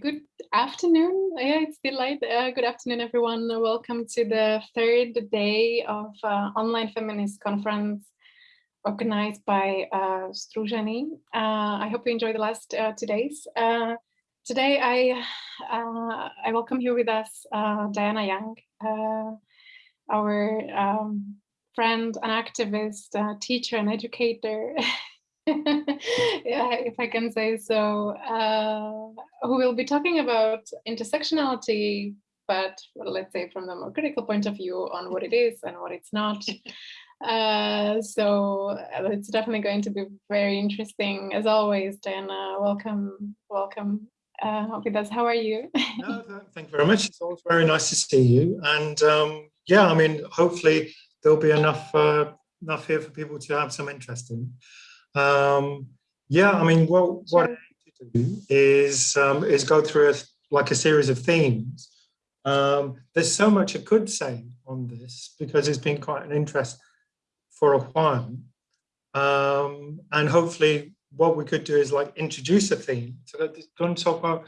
good afternoon. Yeah, it's still light. Uh, good afternoon, everyone. Welcome to the third day of uh, online feminist conference organized by uh, Strujeni. Uh, I hope you enjoyed the last uh, two days. Uh, today, I uh, I welcome here with us Diana Young, our um, friend, an activist, teacher, and educator. yeah, if I can say so, uh, who will be talking about intersectionality, but let's say from the more critical point of view on what it is and what it's not. Uh, so uh, it's definitely going to be very interesting. As always, Diana, welcome, welcome uh, with us. How are you? no, thank you very much. It's always very nice to see you. And um, yeah, I mean, hopefully there'll be enough uh, enough here for people to have some interest in. Um, yeah, I mean, what what I need to do is um, is go through a, like a series of themes. Um, there's so much I could say on this because it's been quite an interest for a while, um, and hopefully what we could do is like introduce a theme. So going to talk about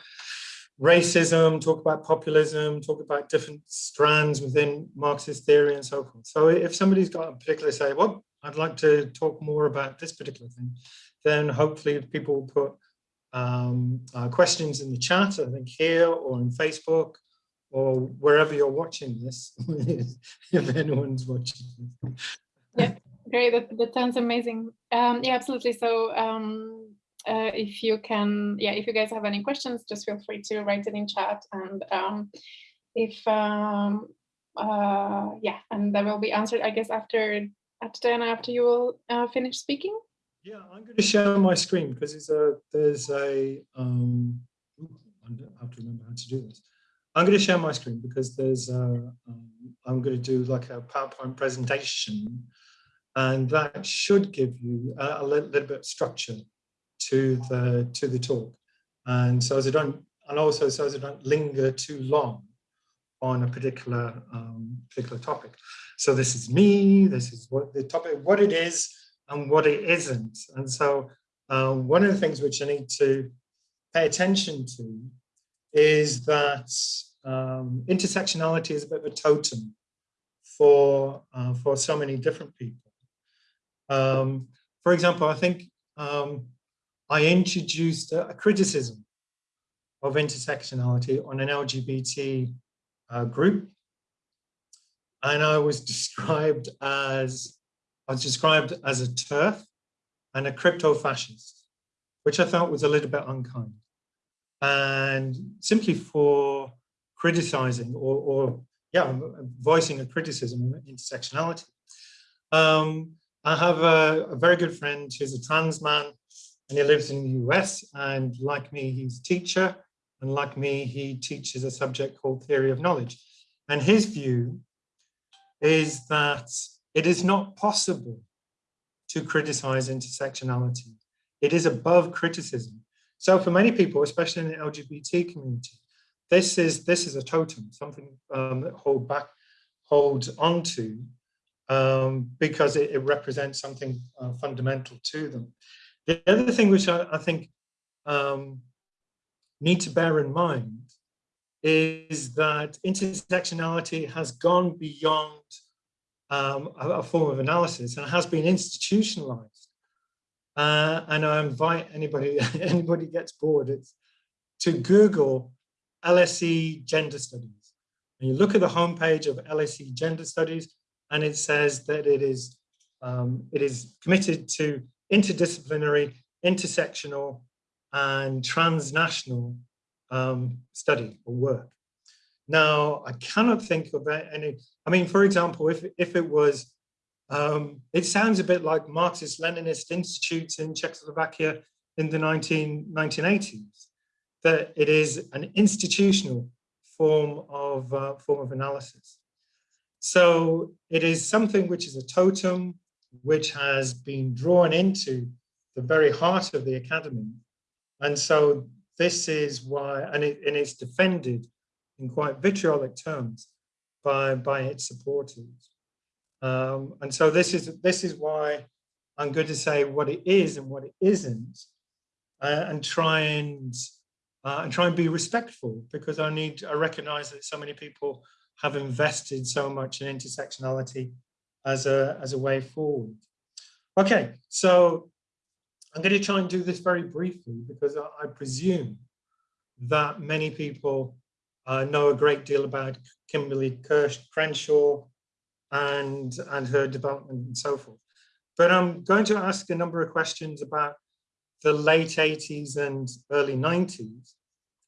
racism, talk about populism, talk about different strands within Marxist theory and so forth. So if somebody's got a particular say, well, I'd like to talk more about this particular thing, then hopefully if people put um, uh, questions in the chat, I think here or on Facebook or wherever you're watching this, if anyone's watching Yeah, great, that, that sounds amazing. Um, yeah, absolutely. So um, uh, if you can, yeah, if you guys have any questions, just feel free to write it in chat. And um, if, um, uh, yeah, and that will be answered, I guess, after at Diana, after you will uh, finish speaking? Yeah, I'm going to share my screen because it's a, there's a, um, I have to remember how to do this. I'm going to share my screen because there's, a, um, I'm going to do like a PowerPoint presentation and that should give you a, a little, little, bit of structure to the, to the talk. And so as I don't, and also so as I don't linger too long on a particular, um, particular topic. So this is me, this is what the topic, what it is and what it isn't. And so uh, one of the things which I need to pay attention to is that um, intersectionality is a bit of a totem for, uh, for so many different people. Um, for example, I think um, I introduced a, a, criticism of intersectionality on an LGBT uh, group and I was described as I was described as a TERF and a crypto fascist, which I felt was a little bit unkind. And simply for criticizing or, or yeah, voicing a criticism of intersectionality. Um, I have a, a, very good friend who's a trans man and he lives in the US and like me, he's a teacher and like me, he teaches a subject called theory of knowledge. And his view is that it is not possible to criticize intersectionality. It is above criticism. So for many people, especially in the LGBT community, this is this is a totem, something um, that hold back, holds onto, um, because it, it, represents something uh, fundamental to them. The other thing which I, I think um, need to bear in mind is that intersectionality has gone beyond um, a, a, form of analysis and has been institutionalized. Uh, and I invite anybody, anybody gets bored, it's to Google LSE gender studies. And you look at the homepage of LSE gender studies and it says that it is, um, it is committed to interdisciplinary, intersectional and transnational um, study or work. Now, I cannot think of any, I mean, for example, if, if it was, um, it sounds a bit like Marxist-Leninist institutes in Czechoslovakia in the 19, 1980s, that it is an institutional form of, uh, form of analysis. So it is something which is a totem, which has been drawn into the very heart of the academy. And so this is why, and, it, and it's defended in quite vitriolic terms by, by its supporters. Um, and so this is, this is why I'm going to say what it is and what it isn't uh, and try and uh, and try and be respectful because I need, I recognize that so many people have invested so much in intersectionality as a, as a way forward. Okay, so I'm going to try and do this very briefly because I, I presume that many people uh, know a great deal about Kimberly Kirsch, Crenshaw and, and her development and so forth. But I'm going to ask a number of questions about the late 80s and early 90s.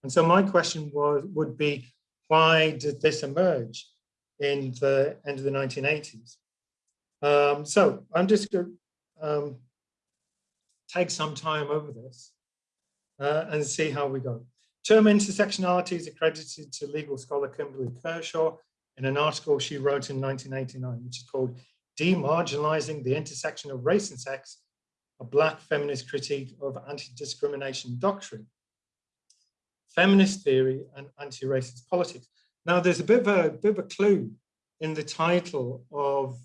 And so my question was would be, why did this emerge in the end of the 1980s? Um, so I'm just um, take some time over this uh, and see how we go. Term intersectionality is accredited to legal scholar Kimberly Crenshaw in an article she wrote in 1989, which is called Demarginalizing the Intersection of Race and Sex, a Black Feminist Critique of Anti-Discrimination Doctrine, Feminist Theory and Anti-Racist Politics. Now, there's a bit of a, bit of a clue in the title of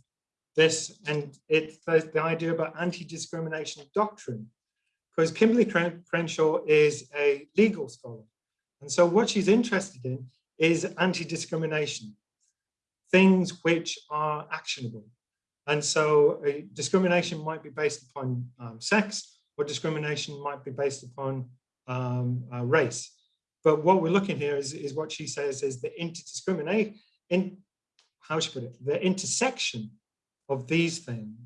this, and it's the, the idea about anti-discrimination doctrine, because Kimberly Crenshaw is a legal scholar. And so what she's interested in is anti-discrimination, things which are actionable. And so uh, discrimination might be based upon um, sex, or discrimination might be based upon um, uh, race. But what we're looking here is, is what she says is the interdiscriminate, in, how I put it, the intersection of these things.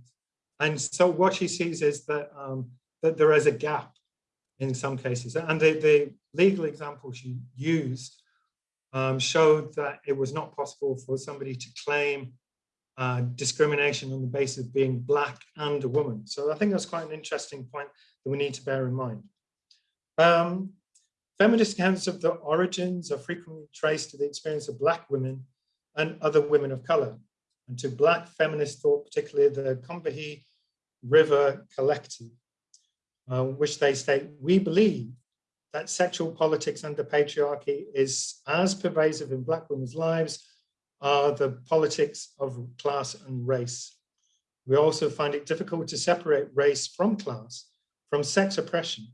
And so what she sees is that, um, that there is a gap in some cases. And the, the legal example she used um, showed that it was not possible for somebody to claim uh, discrimination on the basis of being black and a woman. So I think that's quite an interesting point that we need to bear in mind. Um, feminist accounts of the origins are frequently traced to the experience of black women and other women of color, and to black feminist thought, particularly the Combahee River Collective, uh, which they state, we believe that sexual politics under patriarchy is as pervasive in black women's lives are the politics of class and race. We also find it difficult to separate race from class, from sex oppression,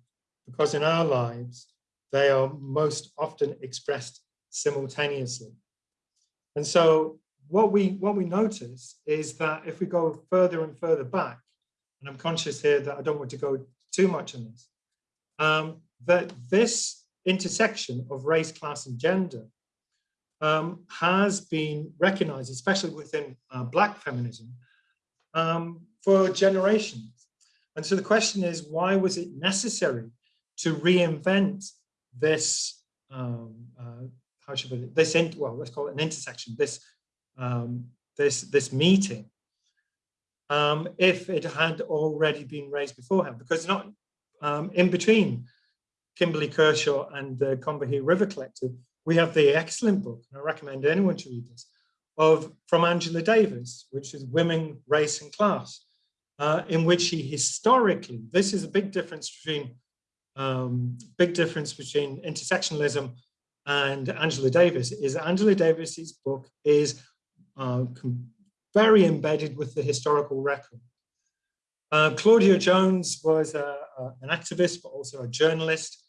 because in our lives, they are most often expressed simultaneously. And so what we, what we notice is that if we go further and further back, and I'm conscious here that I don't want to go too much on this, um, that this intersection of race, class, and gender um, has been recognized, especially within uh, Black feminism, um, for generations. And so the question is, why was it necessary to reinvent this, um, uh, how should it, this, in, well, let's call it an intersection, this, um, this, this meeting, um, if it had already been raised beforehand, because not um, in between Kimberly Crenshaw and the Combahee River Collective, we have the excellent book, and I recommend anyone to read this, of from Angela Davis, which is Women, Race and Class, uh, in which she historically, this is a big difference between um, big difference between intersectionalism and Angela Davis is Angela Davis's book is uh, very embedded with the historical record. Uh, Claudia Jones was a, a, an activist, but also a journalist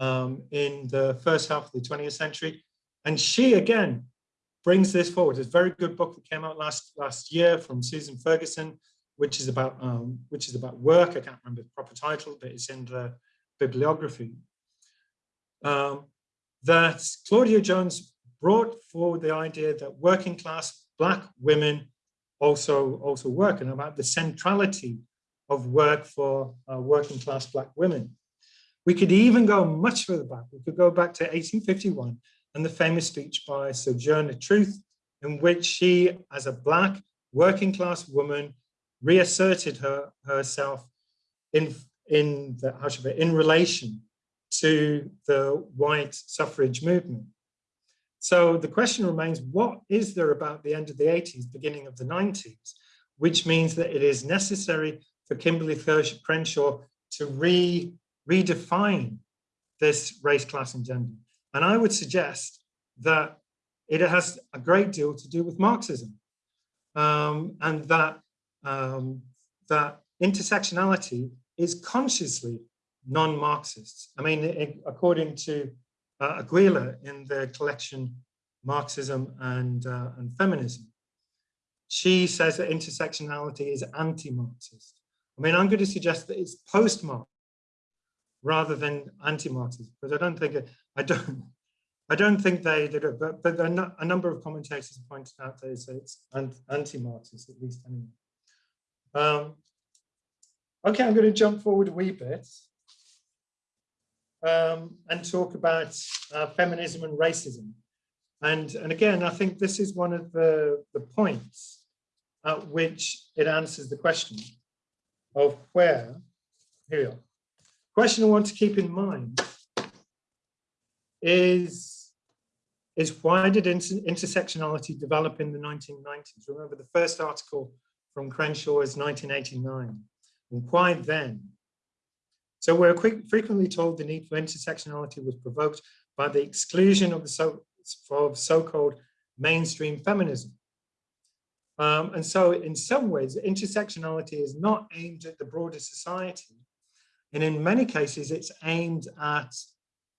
um, in the first half of the 20th century. And she, again, brings this forward. It's a very good book that came out last, last year from Susan Ferguson, which is about um, which is about work. I can't remember the proper title, but it's in the bibliography. Um, that Claudia Jones brought forward the idea that working class black women also also work and about the centrality of work for uh, working class black women. We could even go much further back. We could go back to 1851 and the famous speech by Sojourner Truth, in which she, as a black working class woman, reasserted her herself in in the how should I, in relation to the white suffrage movement. So the question remains, what is there about the end of the 80s, beginning of the 90s, which means that it is necessary for Kimberly Crenshaw to re redefine this race, class, and gender. And I would suggest that it has a great deal to do with Marxism um, and that, um, that intersectionality is consciously non-Marxist. I mean, according to uh, Aguilar in the collection Marxism and, uh, and Feminism, she says that intersectionality is anti-Marxist. I mean, I'm going to suggest that it's post-Marx rather than anti-Marxist, because I don't think it, I don't I don't think they did it, but but a number of commentators pointed out that it's, it's anti-Marxist at least anyway. Um, okay, I'm going to jump forward a wee bit um, and talk about uh, feminism and racism. And, and again, I think this is one of the, the points at which it answers the question of where, here we are. Question I want to keep in mind is, is why did inter intersectionality develop in the 1990s? Remember the first article from Crenshaw is 1989. And why then? So we're quick, frequently told the need for intersectionality was provoked by the exclusion of the so, of so-called mainstream feminism. Um, and so in some ways, intersectionality is not aimed at the broader society. And in many cases, it's aimed at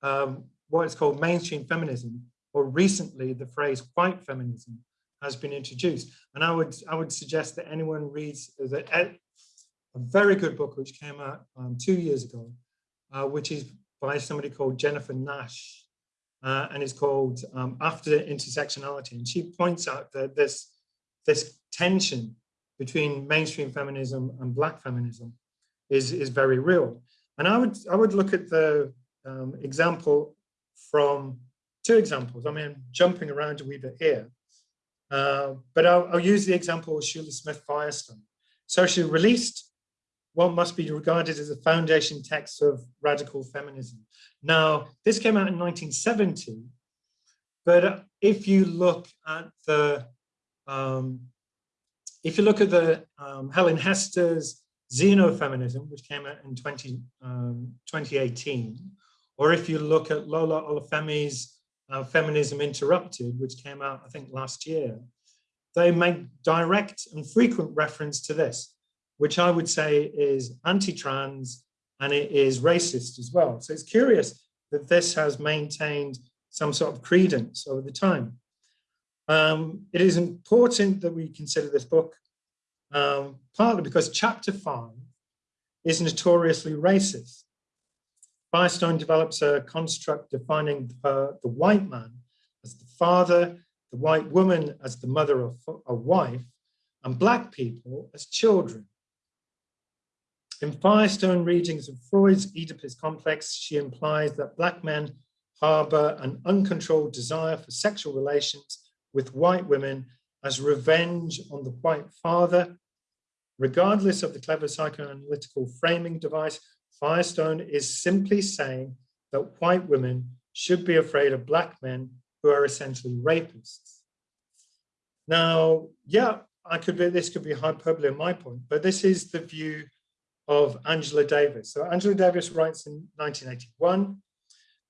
um, what is called mainstream feminism, or recently the phrase white feminism has been introduced. And I would, I would suggest that anyone reads the, very good book which came out um, two years ago, uh, which is by somebody called Jennifer Nash, uh, and it's called um, After Intersectionality. And she points out that this this tension between mainstream feminism and black feminism is, is very real. And I would, I would look at the um, example from two examples. I mean, jumping around a wee bit here, uh, but I'll, I'll, use the example of Shulamith Firestone. So she released what must be regarded as a foundation text of radical feminism. Now, this came out in 1970, but if you look at the um, if you look at the um, Helen Hester's Xenofeminism, which came out in 20, um, 2018, or if you look at Lola Olufemi's uh, Feminism Interrupted, which came out, I think, last year, they make direct and frequent reference to this, which I would say is anti-trans and it is racist as well. So it's curious that this has maintained some sort of credence over the time. Um, it is important that we consider this book, um, partly because chapter five is notoriously racist. Firestone develops a construct defining the, the white man as the father, the white woman as the mother of a wife, and black people as children. In Firestone readings of Freud's Oedipus complex, she implies that black men harbor an uncontrolled desire for sexual relations with white women as revenge on the white father. Regardless of the clever psychoanalytical framing device, Firestone is simply saying that white women should be afraid of black men who are essentially rapists. Now, yeah, I could be, this could be hyperbole on my point, but this is the view of Angela Davis. So Angela Davis writes in 1981,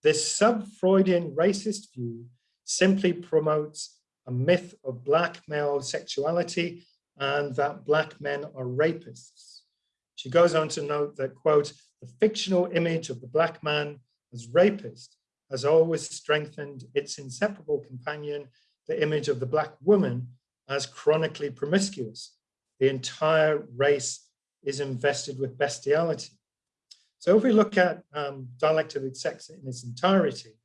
this sub-Freudian racist view simply promotes a myth of black male sexuality and that black men are rapists. She goes on to note that, quote, the fictional image of the black man as rapist has always strengthened its inseparable companion, the image of the black woman as chronically promiscuous. The entire race is invested with bestiality. So if we look at um, dialectic sex in its entirety,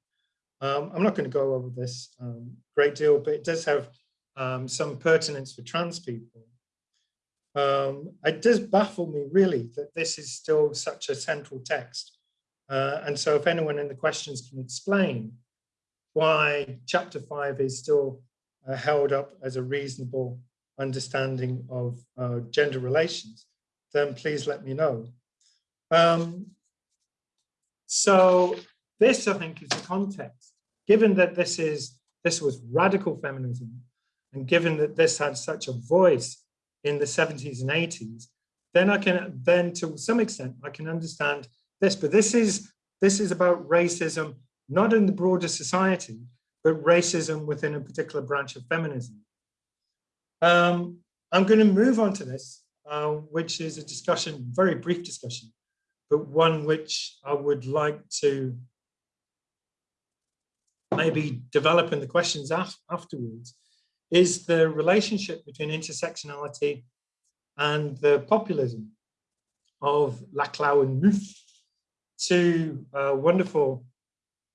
um, I'm not going to go over this um, great deal, but it does have um, some pertinence for trans people. Um, it does baffle me really that this is still such a central text. Uh, and so if anyone in the questions can explain why chapter five is still uh, held up as a reasonable understanding of uh, gender relations, then please let me know. Um, so this, I think, is the context. Given that this is this was radical feminism, and given that this had such a voice in the 70s and 80s, then I can then to some extent I can understand this. But this is this is about racism, not in the broader society, but racism within a particular branch of feminism. Um, I'm going to move on to this, uh, which is a discussion, very brief discussion, but one which I would like to maybe develop in the questions af afterwards, is the relationship between intersectionality and the populism of Laclau and Mouffe, two uh, wonderful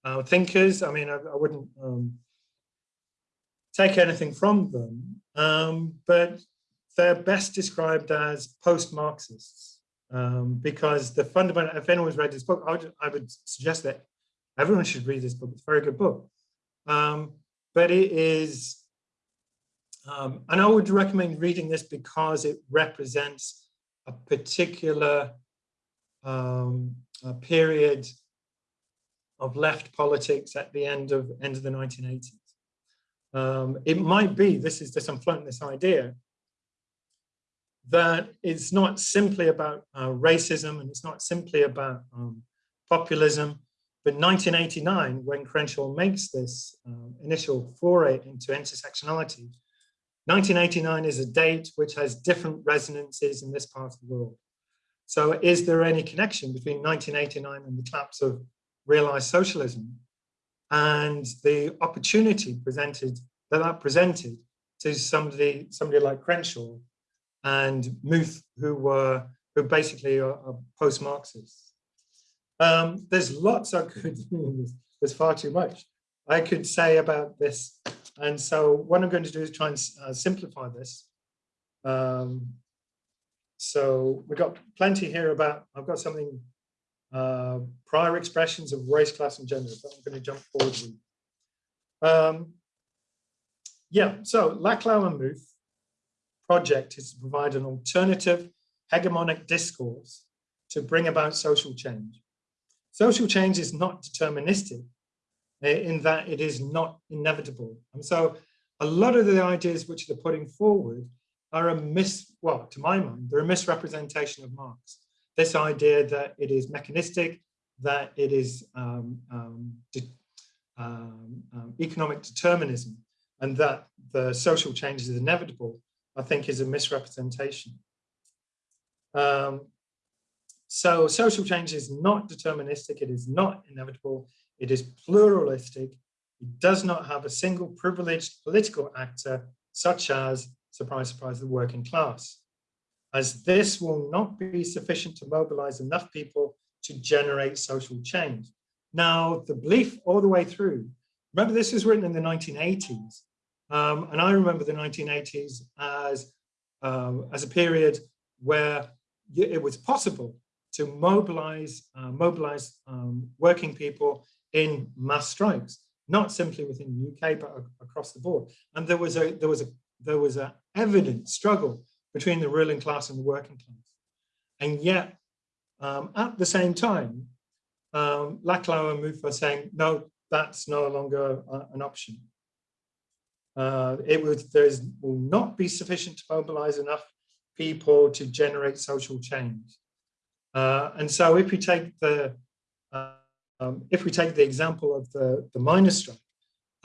uh, thinkers. I mean, I, I wouldn't um, take anything from them, um, but they're best described as post-Marxists um, because the fundamental, if anyone's read this book, I would, I would, suggest that everyone should read this book. It's a very good book. Um, but it is, um, and I would recommend reading this because it represents a particular um, a period of left politics at the end of end of the 1980s. Um, it might be, this is just, I'm floating this idea, that it's not simply about uh, racism and it's not simply about um, populism, but 1989, when Crenshaw makes this uh, initial foray into intersectionality, 1989 is a date which has different resonances in this part of the world. So is there any connection between 1989 and the collapse of realized socialism and the opportunity presented that that presented to somebody somebody like Crenshaw and Mouffe, who were who basically are, are post-Marxists. Um, there's lots I could, there's, far too much I could say about this. And so what I'm going to do is try and uh, simplify this. Um, so we've got plenty here about, I've got something, uh, prior expressions of race, class and gender, but I'm going to jump forward. Um, yeah, so Laclau and Mouffe project is to provide an alternative hegemonic discourse to bring about social change. Social change is not deterministic eh, in that it is not inevitable. And so a lot of the ideas which they're putting forward are a mis, well, to my mind, they're a misrepresentation of Marx. This idea that it is mechanistic, that it is um, um, de, um, um economic determinism, and that the social change is inevitable I think is a misrepresentation. Um, so social change is not deterministic, it is not inevitable, it is pluralistic, it does not have a single privileged political actor such as, surprise, surprise, the working class, as this will not be sufficient to mobilize enough people to generate social change. Now, the belief all the way through, remember this was written in the 1980s, um, and I remember the 1980s as, um, as a period where it was possible to mobilize, uh, mobilize um, working people in mass strikes, not simply within the UK, but across the board. And there was a there was a there was a evident struggle between the ruling class and the working class. And yet, um, at the same time, um, Laclau and were saying, no, that's no longer uh, an option uh, it would there is will not be sufficient to mobilize enough people to generate social change. Uh, and so if we take the uh, um, if we take the example of the, the miners' strike,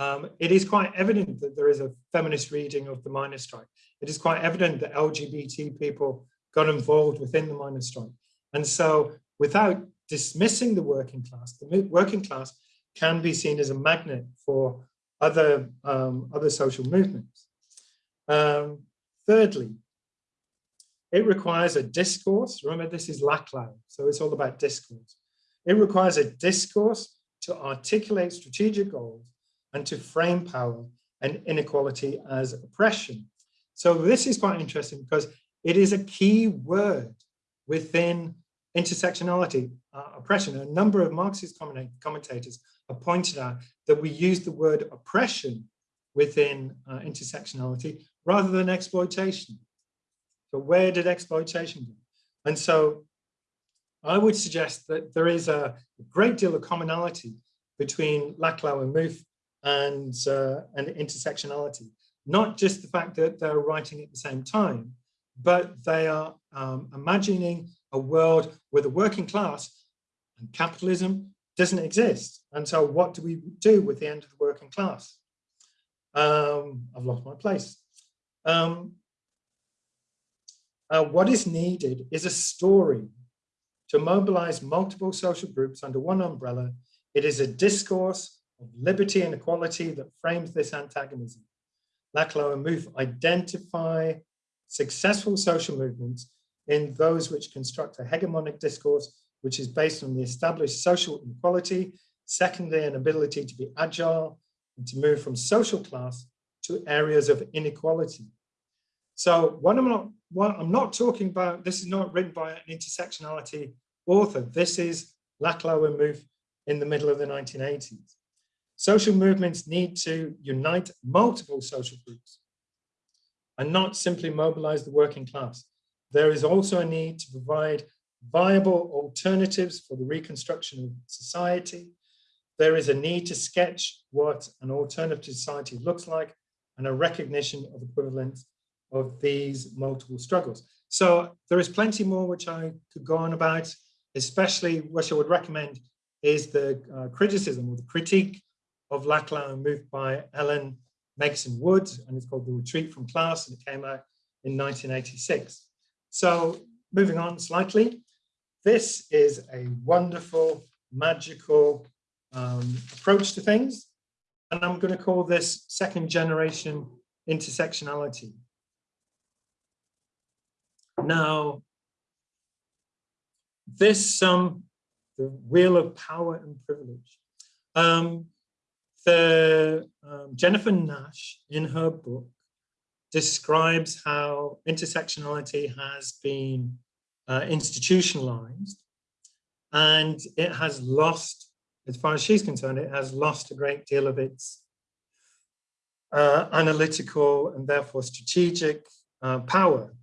um, it is quite evident that there is a feminist reading of the miners' strike. It is quite evident that LGBT people got involved within the miners' strike. And so without dismissing the working class, the working class can be seen as a magnet for other, um, other social movements. Um, thirdly, it requires a discourse. Remember, this is Laclau, so it's all about discourse. It requires a discourse to articulate strategic goals and to frame power and inequality as oppression. So this is quite interesting because it is a key word within intersectionality, uh, oppression. A number of Marxist commentators have pointed out that we use the word oppression within uh, intersectionality rather than exploitation. So where did exploitation go? And so I would suggest that there is a great deal of commonality between Laclau and Mouffe and, uh, and intersectionality. Not just the fact that they're writing at the same time, but they are um, imagining a world where the working class and capitalism doesn't exist. And so what do we do with the end of the working class? Um, I've lost my place. Um, uh, what is needed is a story to mobilize multiple social groups under one umbrella. It is a discourse of liberty and equality that frames this antagonism. Laclau and Mouffe identify successful social movements in those which construct a hegemonic discourse which is based on the established social inequality, secondly, an ability to be agile and to move from social class to areas of inequality. So what I'm not, what I'm not talking about, this is not written by an intersectionality author. This is Laclau and Mouffe in the middle of the 1980s. Social movements need to unite multiple social groups and not simply mobilize the working class. There is also a need to provide viable alternatives for the reconstruction of society. There is a need to sketch what an alternative society looks like and a recognition of the equivalence of these multiple struggles. So there is plenty more which I could go on about, especially what I would recommend is the uh, criticism or the critique of Laclau Mouffe by Ellen Meiksins Wood, and it's called The Retreat from Class, and it came out in 1986. So moving on slightly, this is a wonderful, magical um, approach to things. And I'm going to call this second generation intersectionality. Now, this um, the wheel of power and privilege. Um, the um, Jennifer Nash in her book describes how intersectionality has been uh, institutionalized and it has lost, as far as she's concerned, it has lost a great deal of its uh, analytical and therefore strategic uh, power.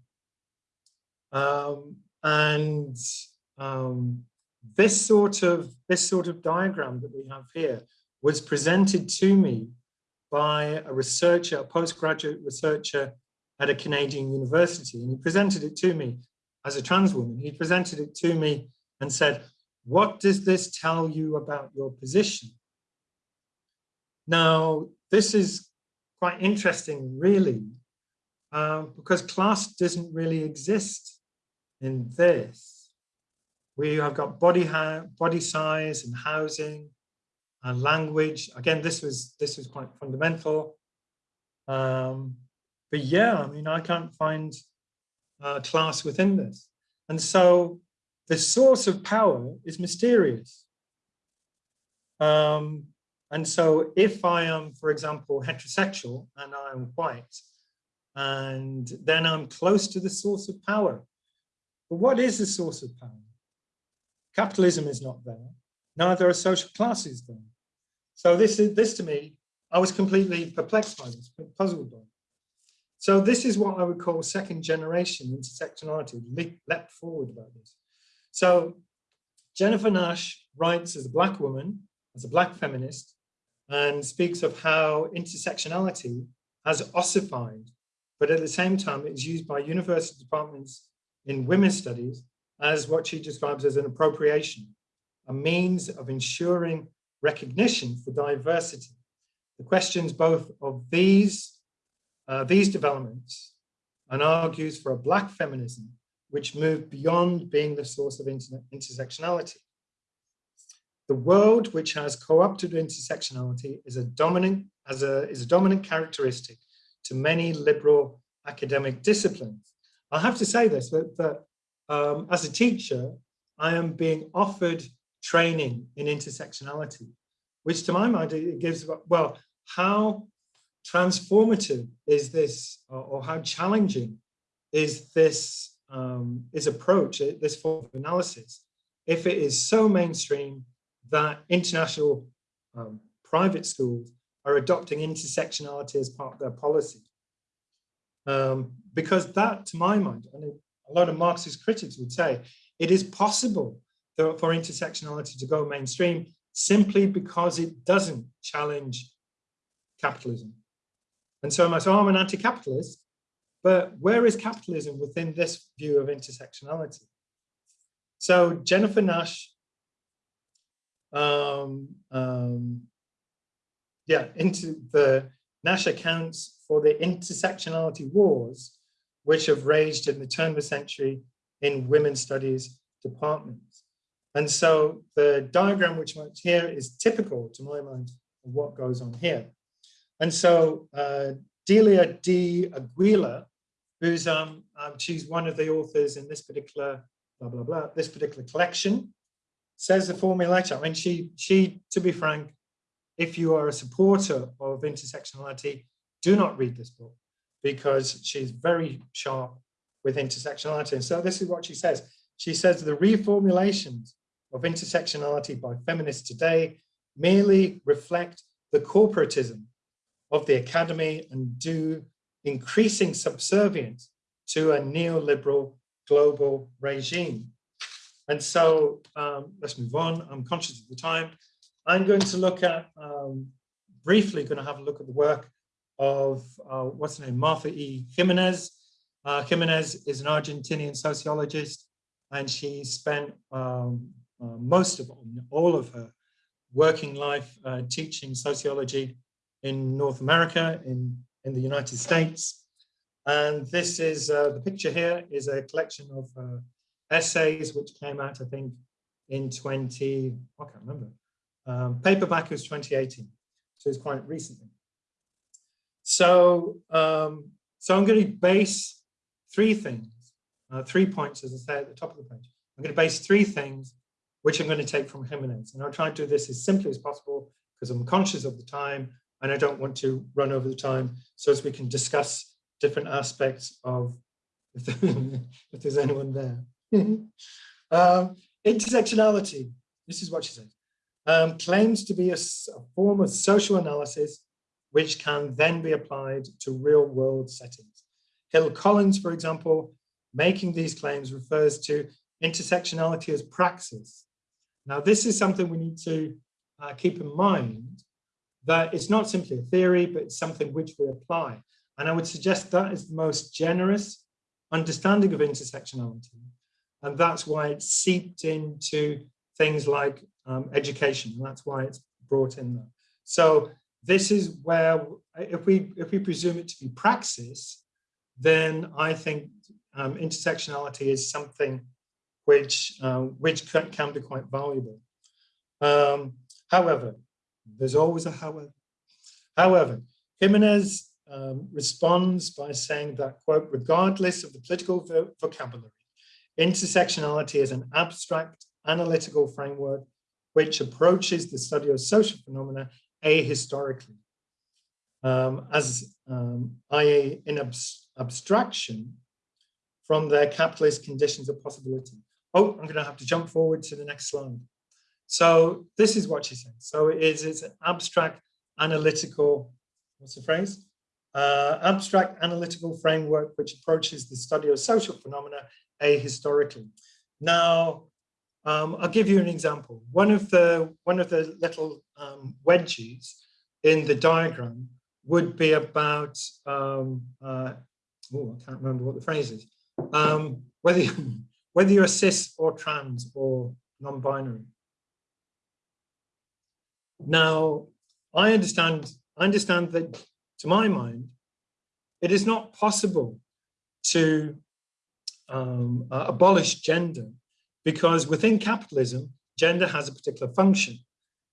Um, and um, this sort of this sort of diagram that we have here was presented to me by a researcher, a postgraduate researcher at a Canadian university, and he presented it to me as a trans woman, he presented it to me and said, what does this tell you about your position? Now, this is quite interesting, really, uh, because class doesn't really exist in this. We have got body, body size and housing and language. Again, this was this was quite fundamental. Um, but yeah, I mean, I can't find uh, class within this. And so the source of power is mysterious. Um, and so if I am, for example, heterosexual and I'm white, and then I'm close to the source of power. But what is the source of power? Capitalism is not there. Neither are social classes there. So this is this to me, I was completely perplexed by this, puzzled by. it. So this is what I would call second generation intersectionality, leapt forward about this. So Jennifer Nash writes as a black woman, as a black feminist, and speaks of how intersectionality has ossified, but at the same time it is used by university departments in women's studies as what she describes as an appropriation, a means of ensuring recognition for diversity. The questions both of these uh, these developments and argues for a black feminism which moved beyond being the source of inter intersectionality. The world which has co-opted intersectionality is a dominant as a is a dominant characteristic to many liberal academic disciplines. I have to say this that, that um, as a teacher, I am being offered training in intersectionality, which to my mind it gives well how transformative is this, or, how challenging is this um, is approach, uh, this form of analysis, if it is so mainstream that international um, private schools are adopting intersectionality as part of their policy. Um, because that, to my mind, and a lot of Marxist critics would say, it is possible for intersectionality to go mainstream simply because it doesn't challenge capitalism. And so I might say, oh, I'm an anti-capitalist, but where is capitalism within this view of intersectionality? So Jennifer Nash, um, um, yeah, into the Nash accounts for the intersectionality wars, which have raged in the turn of the century in women's studies departments. And so the diagram which I'm here is typical to my mind of what goes on here. And so uh, Delia D. Aguilar, who's um, um, she's one of the authors in this particular blah blah blah this particular collection, says the formulation. I mean, she she to be frank, if you are a supporter of intersectionality, do not read this book because she's very sharp with intersectionality. And so this is what she says. She says the reformulations of intersectionality by feminists today merely reflect the corporatism of the academy and do increasing subservience to a neoliberal global regime. And so um, let's move on. I'm conscious of the time. I'm going to look at, um, briefly going to have a look at the work of, uh, what's her name, Martha E. Gimenez. Uh, Gimenez is an Argentinian sociologist, and she spent um, uh, most of all of her working life uh, teaching sociology in North America, in, in the United States. And this is, uh, the picture here is a collection of uh, essays which came out, I think, in 20, I can't remember. Um, paperback was 2018, so it's quite recently. So, um, so I'm going to base three things, uh, three points, as I say at the top of the page. I'm going to base three things which I'm going to take from Gimenez. And I'll try and do this as simply as possible because I'm conscious of the time and I don't want to run over the time so as we can discuss different aspects of, if, there's anyone there. um, intersectionality, this is what she says, um, claims to be a, a form of social analysis which can then be applied to real world settings. Hill Collins, for example, making these claims refers to intersectionality as praxis. Now, this is something we need to uh, keep in mind that it's not simply a theory, but it's something which we apply. And I would suggest that is the most generous understanding of intersectionality. And that's why it's seeped into things like um, education. And that's why it's brought in there. So this is where, if we, if we presume it to be praxis, then I think um, intersectionality is something which, uh, which can, be quite valuable. Um, however, there's always a however. However, Gimenez um, responds by saying that, quote, regardless of the political vo vocabulary, intersectionality is an abstract analytical framework which approaches the study of social phenomena ahistorically, um, as um, i.e. in abs abstraction from their capitalist conditions of possibility. Oh, I'm going to have to jump forward to the next slide. So this is what she says. So it is it's an abstract analytical, what's the phrase? Uh, abstract analytical framework which approaches the study of social phenomena ahistorically. Now, um, I'll give you an example. One of the one of the little um, wedges in the diagram would be about um, uh, oh, I can't remember what the phrase is. Um, whether you, whether you're cis or trans or non-binary. Now, I understand, I understand that to my mind, it is not possible to um, uh, abolish gender because within capitalism, gender has a particular function.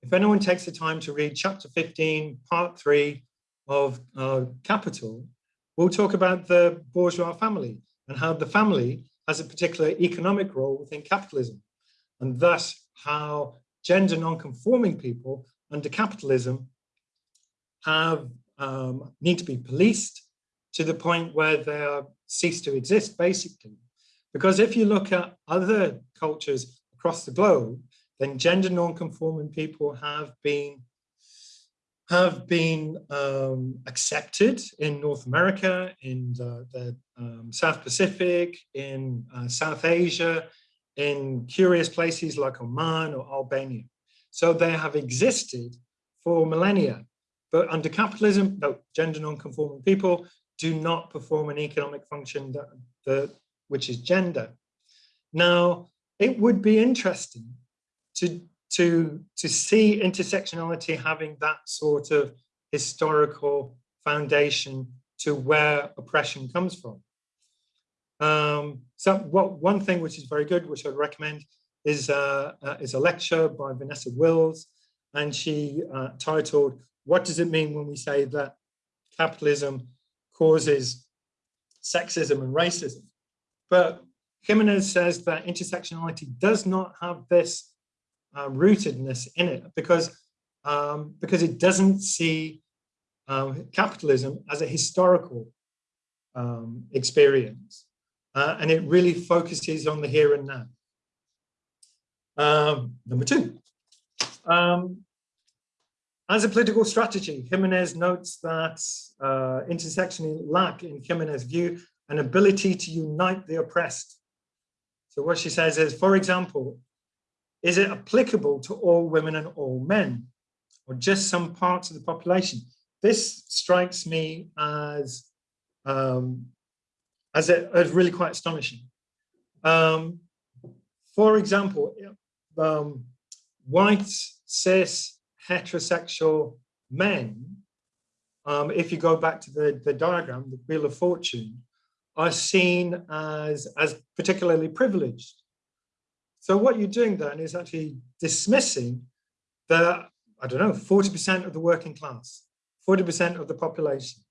If anyone takes the time to read chapter 15, part three of uh, Capital, we'll talk about the bourgeois family and how the family has a particular economic role within capitalism and thus how gender non-conforming people under capitalism have um, need to be policed to the point where they are cease to exist, basically. Because if you look at other cultures across the globe, then gender non-conforming people have been have been um, accepted in North America, in the, the um, South Pacific, in uh, South Asia, in curious places like Oman or Albania. So they have existed for millennia. But under capitalism, no, gender non-conforming people do not perform an economic function that, that, which is gender. Now, it would be interesting to, to, to see intersectionality having that sort of historical foundation to where oppression comes from. Um, so what one thing which is very good, which I'd recommend, is uh, uh, is a lecture by Vanessa Wills, and she uh, titled "What does it mean when we say that capitalism causes sexism and racism?" But Gimenez says that intersectionality does not have this uh, rootedness in it because um, because it doesn't see um, capitalism as a historical um, experience. Uh, and it really focuses on the here and now. Um, number two, um, as a political strategy, Gimenez notes that uh, intersectionality lack, in Gimenez's view, an ability to unite the oppressed. So what she says is, for example, is it applicable to all women and all men, or just some parts of the population? This strikes me as um, as, a, as really quite astonishing. Um, for example, um, white, cis, heterosexual men, um, if you go back to the, the diagram, the Wheel of Fortune, are seen as, as particularly privileged. So what you're doing then is actually dismissing the, I don't know, 40% of the working class, 40% of the population.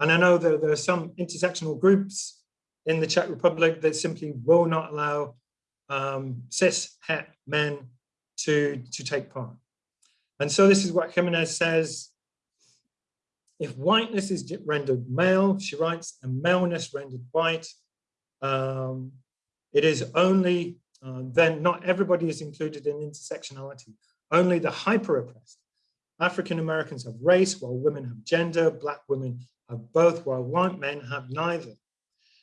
And I know that there are some intersectional groups in the Czech Republic that simply will not allow um, cis het men to, to take part. And so this is what Gimenez says. If whiteness is rendered male, she writes, and maleness rendered white, um, it is only, uh, then not everybody is included in intersectionality, only the hyper-oppressed. African Americans have race, while women have gender, black women have both, while white men have neither.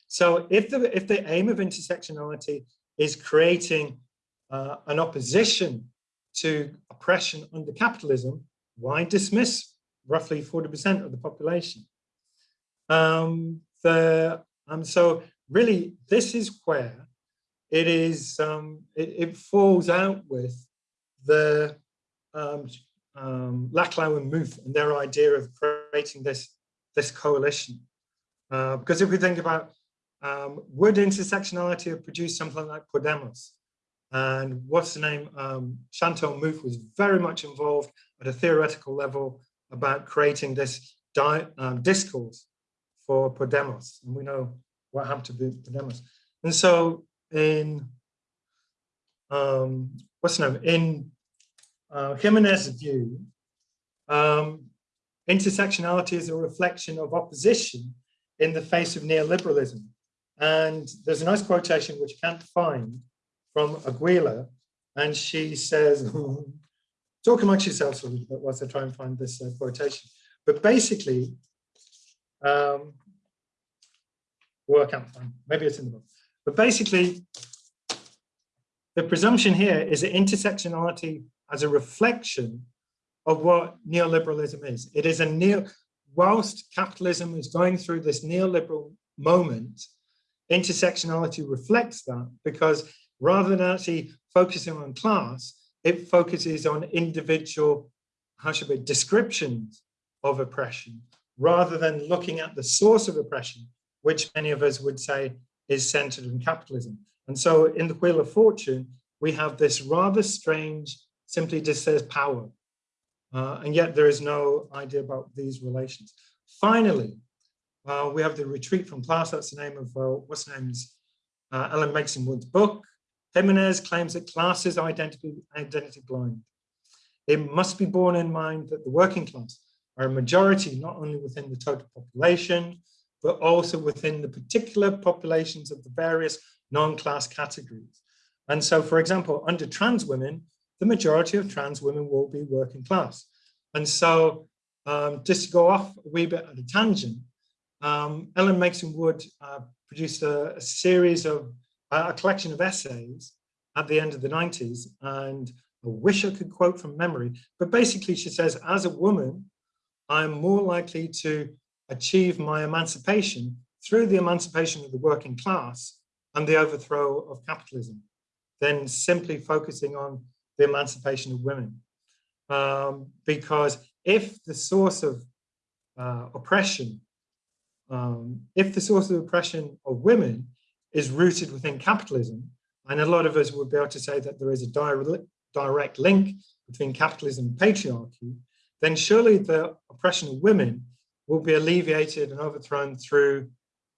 So if the, if the aim of intersectionality is creating uh, an opposition to oppression under capitalism, why dismiss roughly 40% of the population? Um, the, um, so really, this is where it is, um, it, it, falls out with the um, um, Laclau and Mouffe and their idea of creating this this coalition. Uh, because if we think about um, would intersectionality have produced something like Podemos? And what's the name? Um, Chantal Mouffe was very much involved at a theoretical level about creating this um, discourse for Podemos. And we know what happened to Podemos. And so in, um, what's the name? In uh, Gimenez's view, um, intersectionality is a reflection of opposition in the face of neoliberalism. And there's a nice quotation which I can't find from Aguilar, and she says, talk amongst yourselves a little bit whilst I try and find this uh, quotation. But basically, um, well, I can't find, maybe it's in the book. But basically, the presumption here is that intersectionality as a reflection of what neoliberalism is. It is a neo, whilst capitalism is going through this neoliberal moment, intersectionality reflects that because rather than actually focusing on class, it focuses on individual, how should we, descriptions of oppression, rather than looking at the source of oppression, which many of us would say is centered in capitalism. And so in the Wheel of Fortune, we have this rather strange, simply just says power. Uh, and yet there is no idea about these relations. Finally, uh, we have the retreat from class. That's the name of uh, what's the name is uh, Ellen Meiksins Wood's book. Gimenez claims that class is identity, identity blind. It must be borne in mind that the working class are a majority not only within the total population, but also within the particular populations of the various non-class categories. And so, for example, under trans women, the majority of trans women will be working class. And so um, just to go off a wee bit at a tangent, um, Ellen Meiksins Wood uh, produced a, a, series of, uh, a collection of essays at the end of the 90s. And I wish I could quote from memory, but basically she says, as a woman, I'm more likely to achieve my emancipation through the emancipation of the working class and the overthrow of capitalism than simply focusing on the emancipation of women. Um, because if the source of uh, oppression, um, if the source of oppression of women is rooted within capitalism, and a lot of us would be able to say that there is a direct link between capitalism and patriarchy, then surely the oppression of women will be alleviated and overthrown through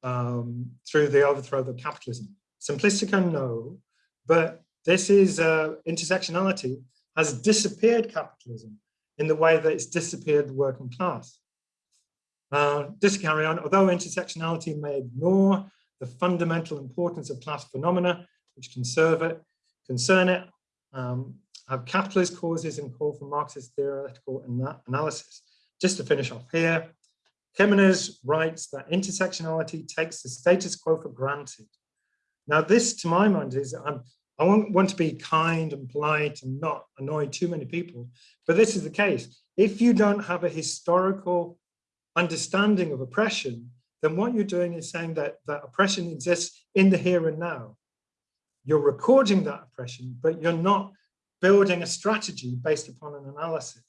um, through the overthrow of capitalism. Simplistica, no, but this is uh, intersectionality has disappeared capitalism in the way that it's disappeared the working class. Uh, just to carry on, although intersectionality may ignore the fundamental importance of class phenomena, which it, concern it, um, have capitalist causes and call for Marxist theoretical analysis. Just to finish off here, Gimenez writes that intersectionality takes the status quo for granted. Now this, to my mind, is I'm, I want, want to be kind and polite and not annoy too many people, but this is the case. If you don't have a historical understanding of oppression, then what you're doing is saying that, that oppression exists in the here and now. You're recording that oppression, but you're not building a strategy based upon an analysis.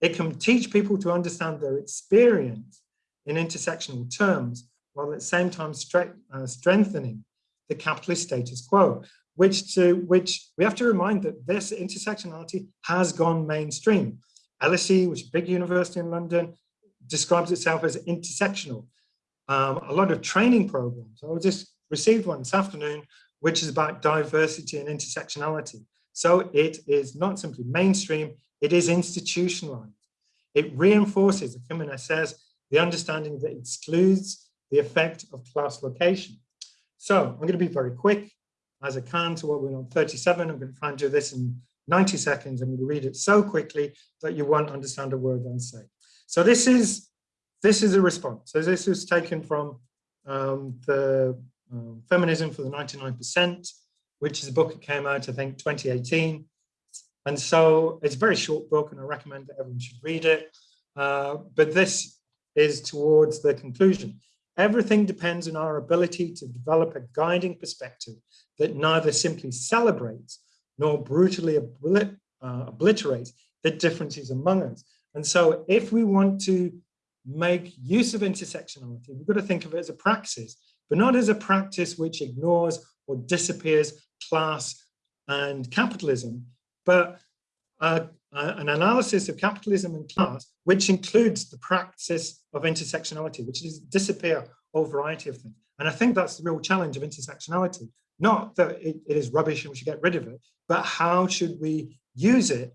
It can teach people to understand their experience in intersectional terms, while at the same time stre uh, strengthening the capitalist status quo, which to which we have to remind that this intersectionality has gone mainstream. LSE, which is a big university in London, describes itself as intersectional. Um, a lot of training programs. I just received one this afternoon, which is about diversity and intersectionality. So it is not simply mainstream, it is institutionalized. It reinforces, Gimenez says, the understanding that excludes the effect of class location. So I'm going to be very quick as I can to what we're on 37. I'm going to try and do this in 90 seconds. I'm going to read it so quickly that you won't understand a word I say. So this is this is a response. So this was taken from um, the um, Feminism for the 99%, which is a book that came out, I think, 2018. And so it's a very short book and I recommend that everyone should read it. Uh, but this is towards the conclusion. Everything depends on our ability to develop a guiding perspective that neither simply celebrates nor brutally oblit uh, obliterates the differences among us. And so if we want to make use of intersectionality, we've got to think of it as a praxis, but not as a practice which ignores or disappears class and capitalism, but uh, uh, an analysis of capitalism and class, which includes the practice of intersectionality, which is disappear a variety of things. And I think that's the real challenge of intersectionality. Not that it, it is rubbish and we should get rid of it, but how should we use it